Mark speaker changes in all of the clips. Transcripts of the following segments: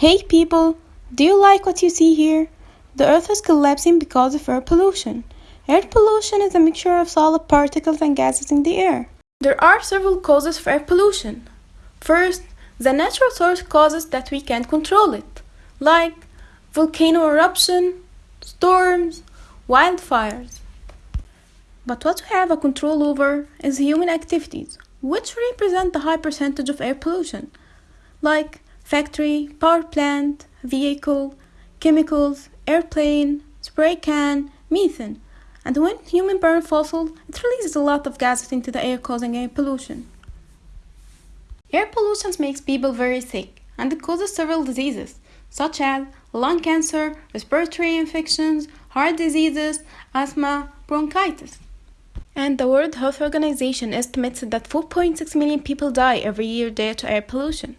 Speaker 1: Hey people, do you like what you see here? The earth is collapsing because of air pollution. Air pollution is a mixture of solid particles and gases in the air. There are several causes for air pollution. First, the natural source causes that we can't control it, like volcano eruption, storms, wildfires. But what we have a control over is human activities, which represent the high percentage of air pollution, like factory, power plant, vehicle, chemicals, airplane, spray can, methane. And when human burn fossil, it releases a lot of gases into the air causing air pollution. Air pollution makes people very sick and it causes several diseases such as lung cancer, respiratory infections, heart diseases, asthma, bronchitis. And the World Health Organization estimates that 4.6 million people die every year due to air pollution.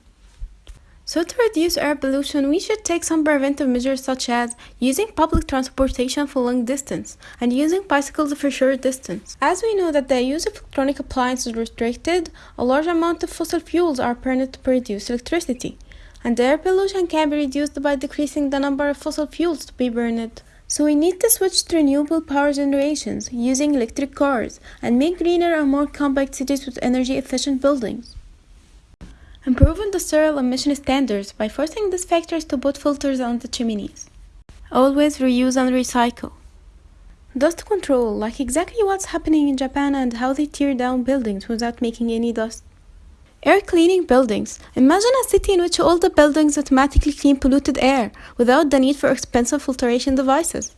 Speaker 1: So to reduce air pollution, we should take some preventive measures such as using public transportation for long distance and using bicycles for short distance. As we know that the use of electronic appliances is restricted, a large amount of fossil fuels are burned to produce electricity. And air pollution can be reduced by decreasing the number of fossil fuels to be burned. So we need to switch to renewable power generations using electric cars and make greener and more compact cities with energy efficient buildings. Improving the soil emission standards by forcing these factories to put filters on the chimneys. Always reuse and recycle. Dust control, like exactly what's happening in Japan and how they tear down buildings without making any dust. Air cleaning buildings. Imagine a city in which all the buildings automatically clean polluted air without the need for expensive filtration devices.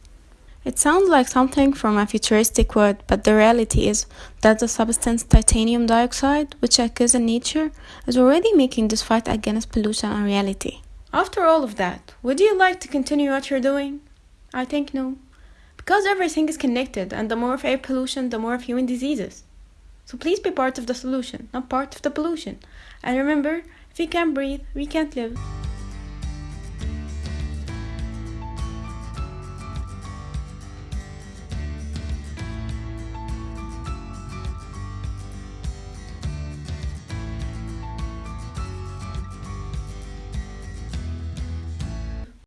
Speaker 1: It sounds like something from a futuristic word, but the reality is that the substance titanium dioxide, which occurs in nature, is already making this fight against pollution a reality. After all of that, would you like to continue what you're doing? I think no. Because everything is connected, and the more of air pollution, the more of human diseases. So please be part of the solution, not part of the pollution. And remember, if we can't breathe, we can't live.